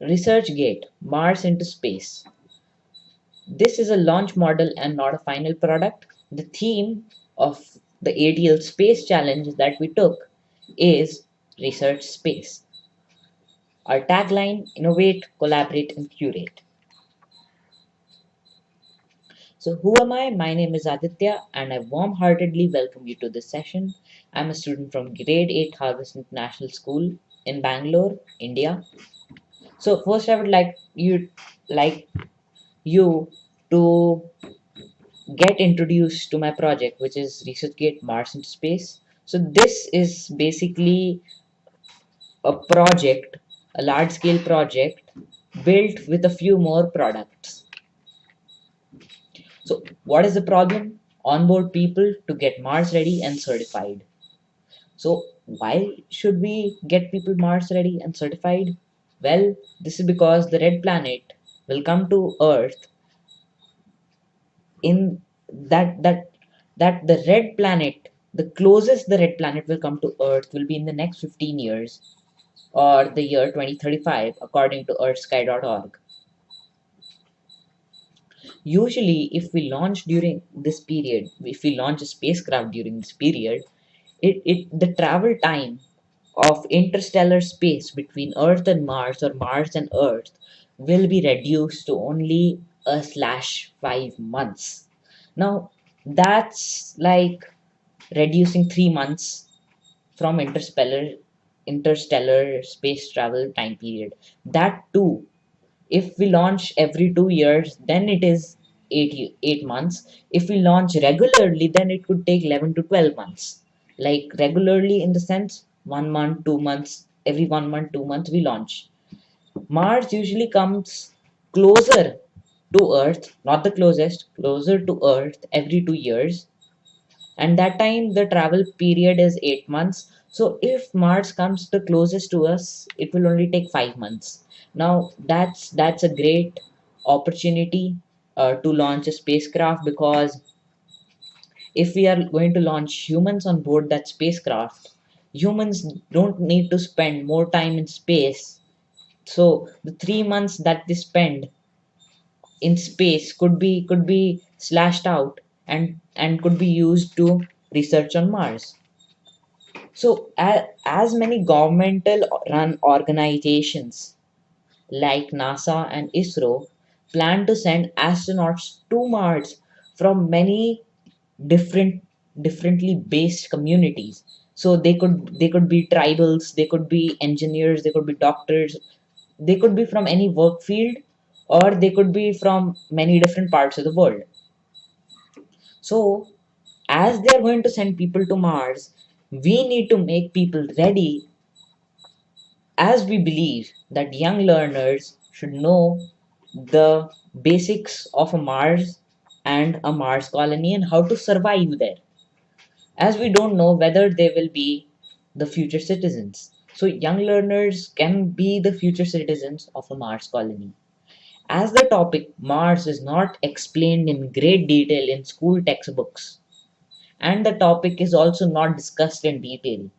ResearchGate Mars into Space. This is a launch model and not a final product. The theme of the ATL Space Challenge that we took is Research Space. Our tagline Innovate, Collaborate, and Curate. So, who am I? My name is Aditya, and I warm heartedly welcome you to this session. I'm a student from Grade 8 Harvest International School in Bangalore, India. So, first, I would like you like you to get introduced to my project, which is ResearchGate Mars into Space. So, this is basically a project, a large scale project built with a few more products so what is the problem? Onboard people to get Mars ready and certified. So why should we get people Mars ready and certified? Well, this is because the red planet will come to Earth in that that that the red planet the closest the red planet will come to earth will be in the next 15 years or the year 2035 according to earthsky.org usually if we launch during this period if we launch a spacecraft during this period it, it the travel time of interstellar space between earth and mars or mars and earth will be reduced to only a slash five months. Now that's like reducing three months from interstellar interstellar space travel time period. That too if we launch every two years then it is eight, eight months. If we launch regularly then it could take 11 to 12 months. Like regularly in the sense one month two months every one month two months we launch. Mars usually comes closer to earth not the closest closer to earth every two years. And that time the travel period is eight months. So if mars comes the closest to us it will only take five months. Now that's that's a great opportunity uh, to launch a spacecraft because if we are going to launch humans on board that spacecraft humans don't need to spend more time in space. So the three months that they spend in space could be could be slashed out and and could be used to research on mars. So as, as many governmental run organizations like NASA and ISRO, plan to send astronauts to Mars from many different differently based communities so they could they could be tribals they could be engineers they could be doctors. They could be from any work field or they could be from many different parts of the world. So as they are going to send people to mars we need to make people ready as we believe that young learners should know the basics of a Mars and a Mars colony and how to survive there, as we don't know whether they will be the future citizens. So, young learners can be the future citizens of a Mars colony. As the topic Mars is not explained in great detail in school textbooks, and the topic is also not discussed in detail,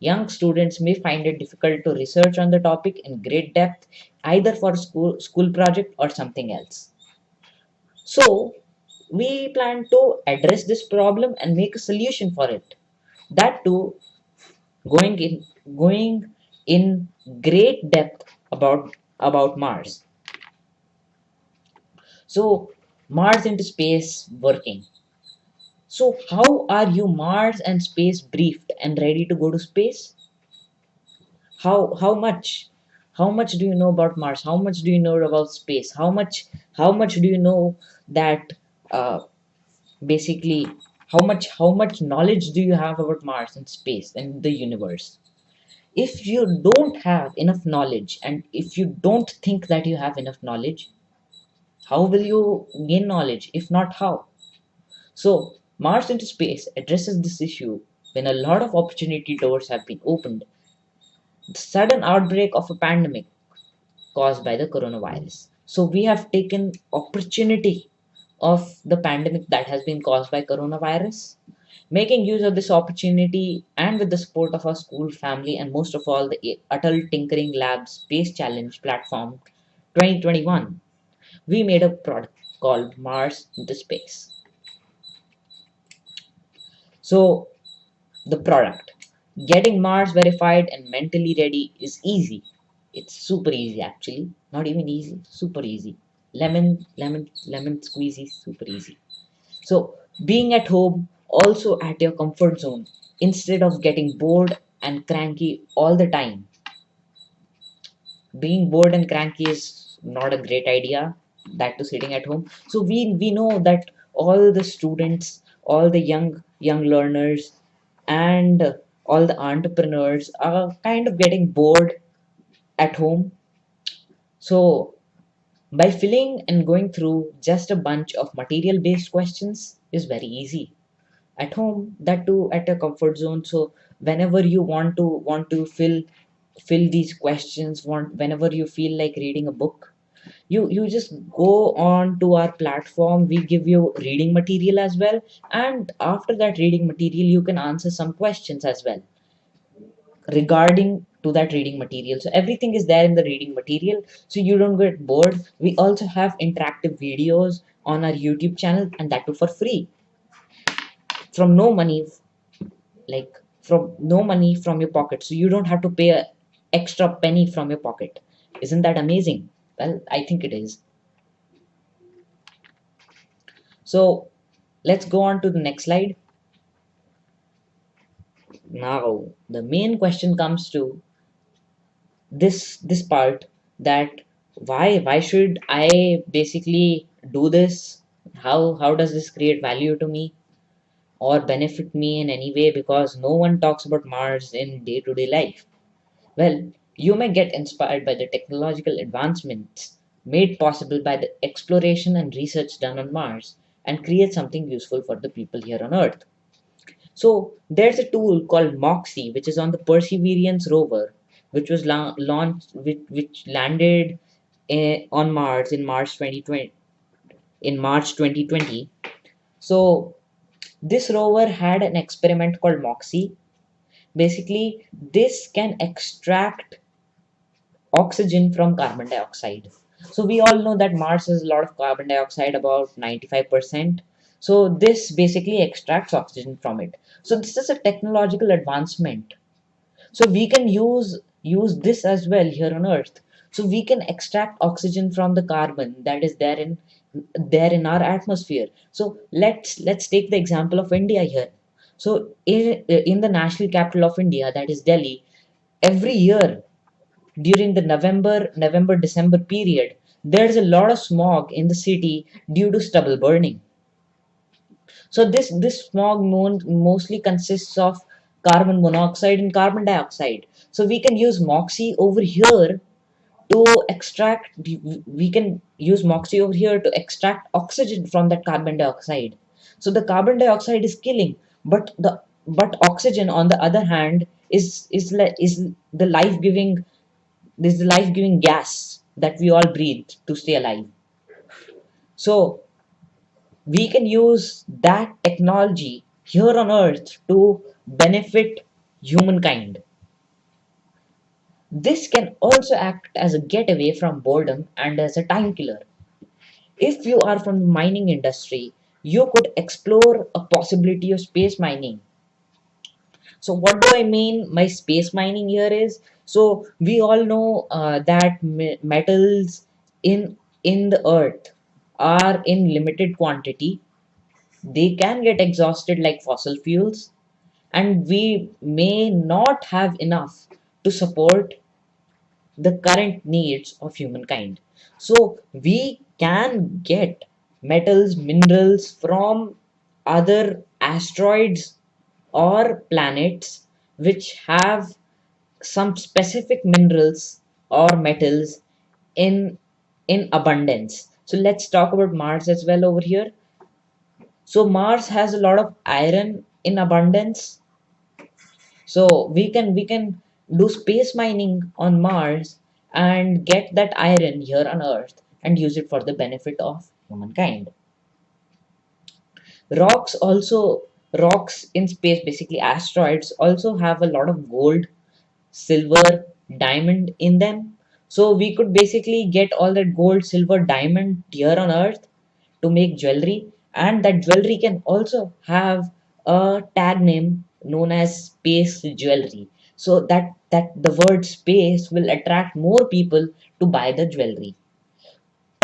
Young students may find it difficult to research on the topic in great depth, either for school, school project or something else. So, we plan to address this problem and make a solution for it. That too, going in going in great depth about about Mars. So, Mars into space working. So, how are you Mars and space briefed and ready to go to space? How how much? How much do you know about Mars? How much do you know about space? How much how much do you know that uh, basically how much how much knowledge do you have about Mars and space and the universe? If you don't have enough knowledge and if you don't think that you have enough knowledge, how will you gain knowledge? If not, how? So Mars into Space addresses this issue when a lot of opportunity doors have been opened. The sudden outbreak of a pandemic caused by the coronavirus. So we have taken opportunity of the pandemic that has been caused by coronavirus Making use of this opportunity and with the support of our school, family, and most of all the Atal Tinkering Labs Space Challenge platform 2021, we made a product called Mars into Space. So, the product getting Mars verified and mentally ready is easy. It's super easy actually, not even easy, super easy. Lemon, lemon, lemon squeezy, super easy. So, being at home, also at your comfort zone, instead of getting bored and cranky all the time. Being bored and cranky is not a great idea, that to sitting at home. So, we, we know that all the students, all the young young learners, and all the entrepreneurs are kind of getting bored at home. So, by filling and going through just a bunch of material based questions is very easy. At home, that too at a comfort zone. So, whenever you want to want to fill fill these questions, want whenever you feel like reading a book, you you just go on to our platform we give you reading material as well and after that reading material you can answer some questions as well regarding to that reading material. So everything is there in the reading material. So you don't get bored. We also have interactive videos on our youtube channel and that too for free. From no money like from no money from your pocket. So you don't have to pay a extra penny from your pocket. Isn't that amazing? Well i think it is. So let's go on to the next slide now the main question comes to this this part that why why should i basically do this? How how does this create value to me or benefit me in any way? Because no one talks about mars in day-to-day life. Well you may get inspired by the technological advancements made possible by the exploration and research done on mars and create something useful for the people here on earth so there's a tool called Moxie, which is on the Perseverance rover, which was la- launched, which, which landed eh, on Mars in March 2020. In March 2020, so this rover had an experiment called Moxie. Basically, this can extract oxygen from carbon dioxide. So we all know that Mars has a lot of carbon dioxide, about 95%. So this basically extracts oxygen from it. So this is a technological advancement. So we can use use this as well here on Earth. So we can extract oxygen from the carbon that is there in there in our atmosphere. So let's let's take the example of India here. So in, in the national capital of India, that is Delhi, every year during the November November December period, there's a lot of smog in the city due to stubble burning. So this this smog mostly consists of carbon monoxide and carbon dioxide. So we can use MOXIE over here to extract we can use MOXIE over here to extract oxygen from that carbon dioxide. So the carbon dioxide is killing, but the but oxygen on the other hand is is is the life giving this is the life giving gas that we all breathe to stay alive. So we can use that technology here on earth to benefit humankind. This can also act as a getaway from boredom and as a time killer. If you are from the mining industry, you could explore a possibility of space mining. So what do I mean My space mining here is? So we all know uh, that metals in in the earth are in limited quantity they can get exhausted like fossil fuels and we may not have enough to support the current needs of humankind. So we can get metals minerals from other asteroids or planets which have some specific minerals or metals in in abundance so let's talk about Mars as well over here. So Mars has a lot of iron in abundance. So we can we can do space mining on Mars and get that iron here on Earth and use it for the benefit of humankind. Rocks also rocks in space, basically asteroids, also have a lot of gold, silver, diamond in them. So we could basically get all that gold, silver, diamond here on Earth to make jewelry, and that jewelry can also have a tag name known as space jewelry. So that that the word space will attract more people to buy the jewelry.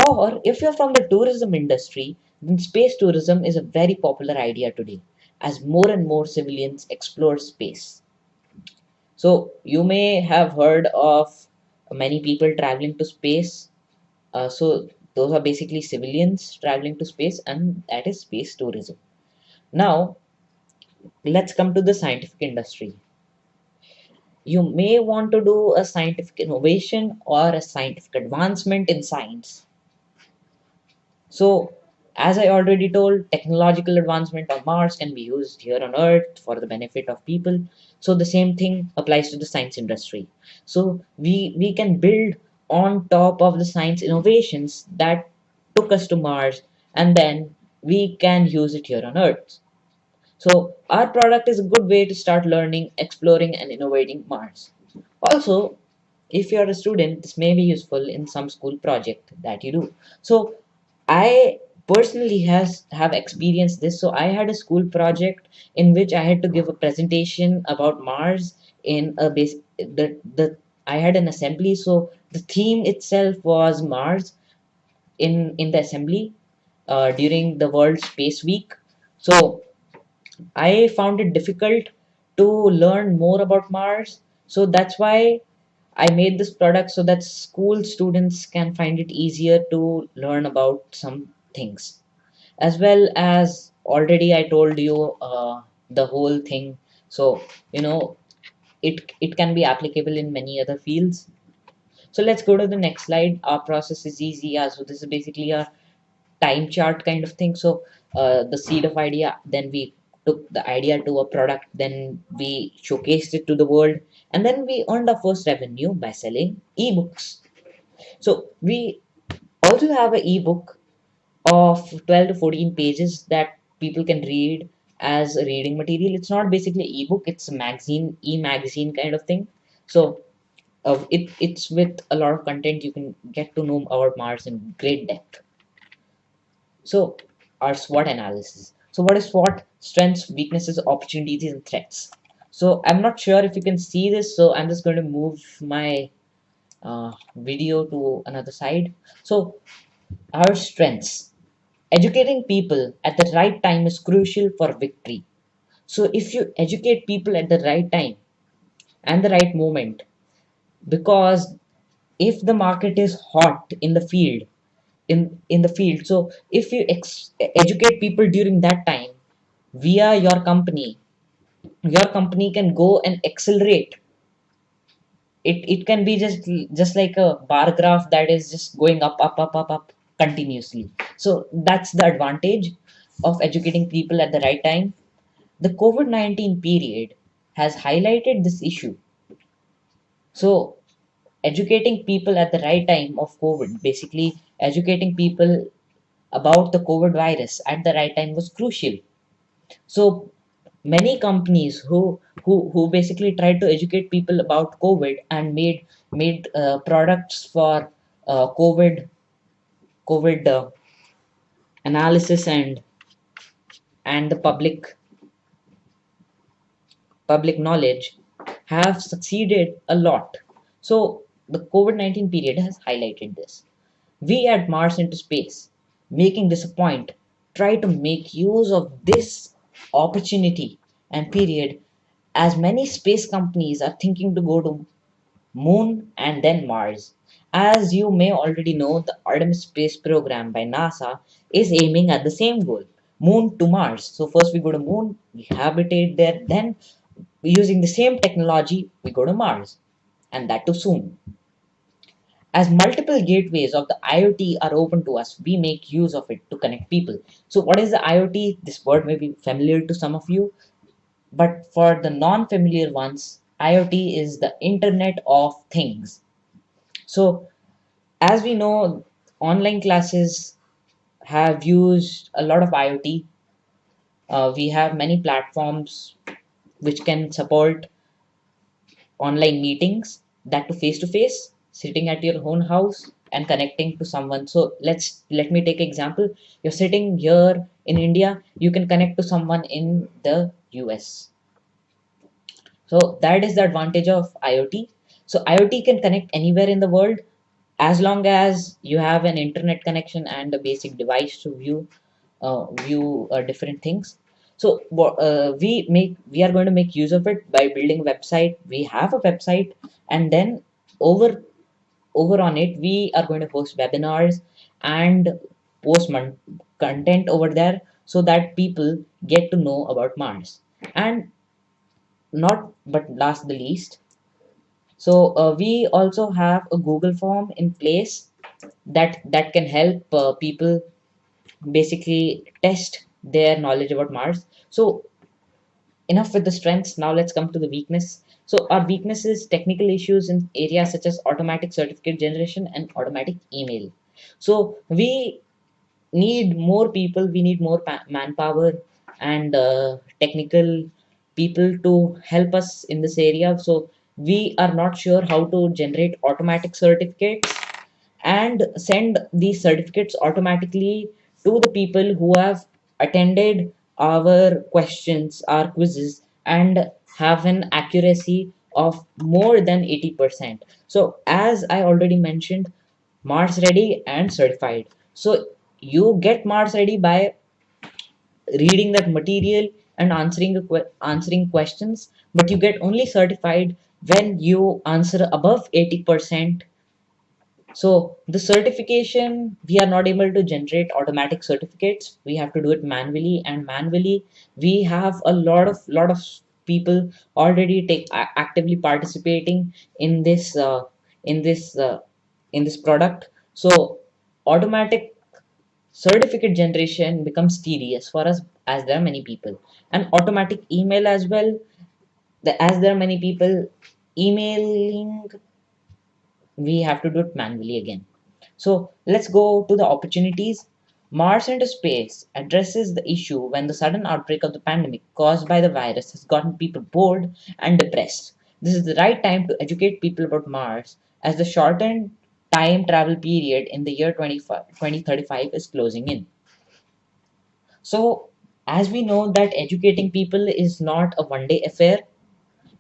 Or if you're from the tourism industry, then space tourism is a very popular idea today as more and more civilians explore space. So you may have heard of many people traveling to space. Uh, so those are basically civilians traveling to space, and that is space tourism. Now let's come to the scientific industry. You may want to do a scientific innovation or a scientific advancement in science so, as I already told, technological advancement on Mars can be used here on Earth for the benefit of people. So the same thing applies to the science industry. So we we can build on top of the science innovations that took us to Mars, and then we can use it here on Earth. So our product is a good way to start learning, exploring, and innovating Mars. Also, if you're a student, this may be useful in some school project that you do. So I personally has have experienced this. So I had a school project in which I had to give a presentation about Mars in a base the the I had an assembly. So the theme itself was Mars in in the assembly uh, during the World Space Week. So I found it difficult to learn more about Mars. So that's why I made this product so that school students can find it easier to learn about some things. As well as already I told you uh, the whole thing. So, you know, it, it can be applicable in many other fields. So let's go to the next slide. Our process is easy. Yeah, so this is basically a time chart kind of thing. So uh, the seed of idea, then we took the idea to a product, then we showcased it to the world, and then we earned our first revenue by selling ebooks. So we also have an ebook of 12 to 14 pages that people can read as a reading material. It's not basically ebook, it's a magazine, e-magazine kind of thing. So uh, it, it's with a lot of content you can get to know about Mars in great depth. So our SWOT analysis. So what is SWOT? Strengths, weaknesses, opportunities, and threats. So I'm not sure if you can see this. So I'm just going to move my uh, video to another side. So our strengths. Educating people at the right time is crucial for victory. So if you educate people at the right time and the right moment, because if the market is hot in the field, in in the field, so if you educate people during that time via your company, your company can go and accelerate. It it can be just just like a bar graph that is just going up up up up up continuously. So that's the advantage of educating people at the right time. The covid-19 period has highlighted this issue. So educating people at the right time of covid basically educating people about the covid virus at the right time was crucial. So many companies who who who basically tried to educate people about covid and made made uh, products for uh, covid covid uh, analysis and and the public public knowledge have succeeded a lot. So the covid-19 period has highlighted this. We at mars into space making this a point try to make use of this opportunity and period as many space companies are thinking to go to moon and then mars as you may already know the artemis space program by nasa is aiming at the same goal moon to mars so first we go to moon we habitate there then using the same technology we go to mars and that too soon as multiple gateways of the IoT are open to us, we make use of it to connect people. So what is the IoT? This word may be familiar to some of you, but for the non-familiar ones, IoT is the Internet of Things. So as we know, online classes have used a lot of IoT uh, we have many platforms which can support online meetings that to face to face sitting at your own house and connecting to someone. So let's let me take example. You're sitting here in india you can connect to someone in the us so that is the advantage of iot so iot can connect anywhere in the world as long as you have an internet connection and a basic device to view uh, view uh, different things. So uh, we make we are going to make use of it by building a website. We have a website and then over over on it we are going to host webinars and post content over there so that people get to know about mars. And not but last the least so uh, we also have a google form in place that that can help uh, people basically test their knowledge about mars. So enough with the strengths. Now let's come to the weakness. So our weakness is technical issues in areas such as automatic certificate generation and automatic email. So we need more people. We need more manpower and uh, technical people to help us in this area. So we are not sure how to generate automatic certificates and send these certificates automatically to the people who have attended our questions our quizzes and have an accuracy of more than 80% so as i already mentioned mars ready and certified. So you get mars ready by reading that material and answering answering questions but you get only certified when you answer above 80% so the certification we are not able to generate automatic certificates. We have to do it manually and manually we have a lot of lot of people already take actively participating in this uh, in this uh, in this product. So automatic certificate generation becomes tedious for us as there are many people. And automatic email as well the, as there are many people emailing we have to do it manually again so let's go to the opportunities Mars into Space addresses the issue when the sudden outbreak of the pandemic caused by the virus has gotten people bored and depressed. This is the right time to educate people about Mars as the shortened time travel period in the year 2035 is closing in. So, as we know that educating people is not a one day affair,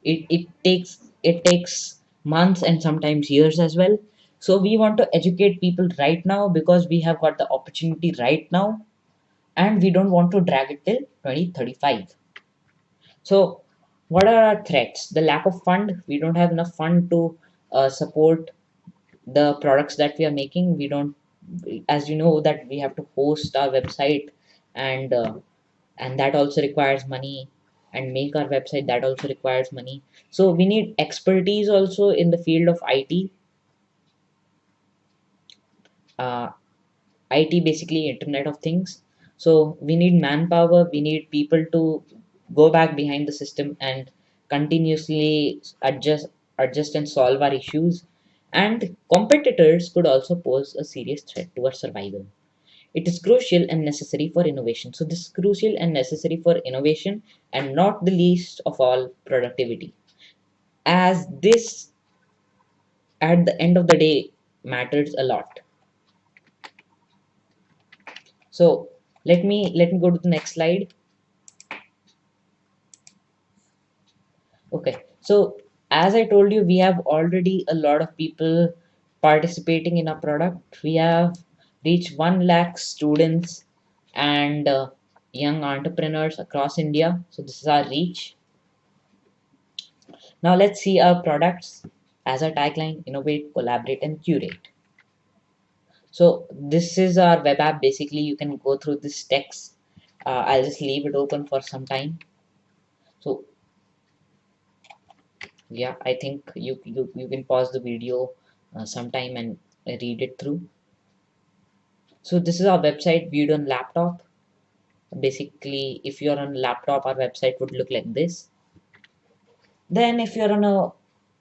it, it takes it takes months and sometimes years as well. So we want to educate people right now because we have got the opportunity right now. And we don't want to drag it till 2035 so what are our threats? The lack of fund. We don't have enough fund to uh, support the products that we are making. We don't as you know that we have to host our website and uh, and that also requires money and make our website that also requires money. So we need expertise also in the field of IT uh, IT basically internet of things. So we need manpower we need people to go back behind the system and continuously adjust adjust and solve our issues. And competitors could also pose a serious threat to our survival it is crucial and necessary for innovation. So this is crucial and necessary for innovation and not the least of all productivity. As this at the end of the day matters a lot. So let me let me go to the next slide. Okay, so as I told you, we have already a lot of people participating in our product. We have reach 1 lakh students and uh, young entrepreneurs across India. So this is our reach. Now let's see our products as a tagline, innovate, collaborate and curate. So this is our web app. Basically, you can go through this text. Uh, I'll just leave it open for some time. So yeah, I think you, you, you can pause the video uh, sometime and read it through so this is our website viewed on laptop. Basically if you're on laptop our website would look like this. Then if you're on a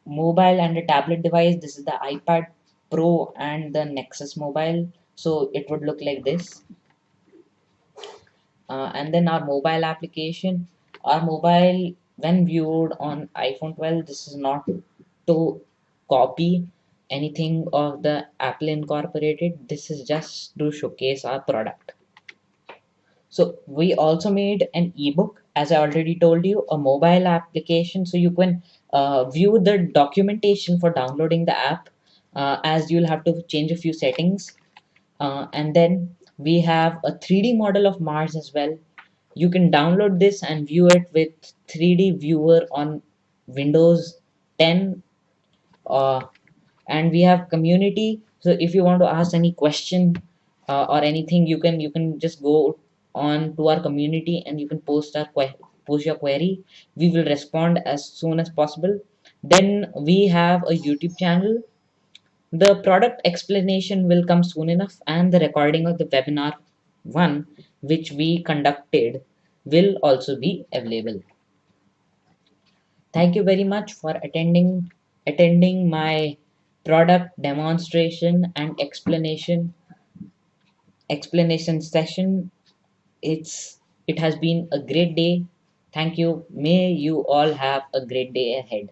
mobile and a tablet device this is the ipad pro and the nexus mobile. So it would look like this. Uh, and then our mobile application. Our mobile when viewed on iphone 12 this is not to copy anything of the apple incorporated this is just to showcase our product. So we also made an ebook as i already told you a mobile application. So you can uh, view the documentation for downloading the app uh, as you'll have to change a few settings. Uh, and then we have a 3d model of mars as well. You can download this and view it with 3d viewer on windows 10 uh, and we have community. So if you want to ask any question uh, or anything you can you can just go on to our community and you can post our post your query. We will respond as soon as possible. Then we have a youtube channel. The product explanation will come soon enough and the recording of the webinar one which we conducted will also be available. Thank you very much for attending attending my product demonstration and explanation explanation session. It's it has been a great day. Thank you. May you all have a great day ahead.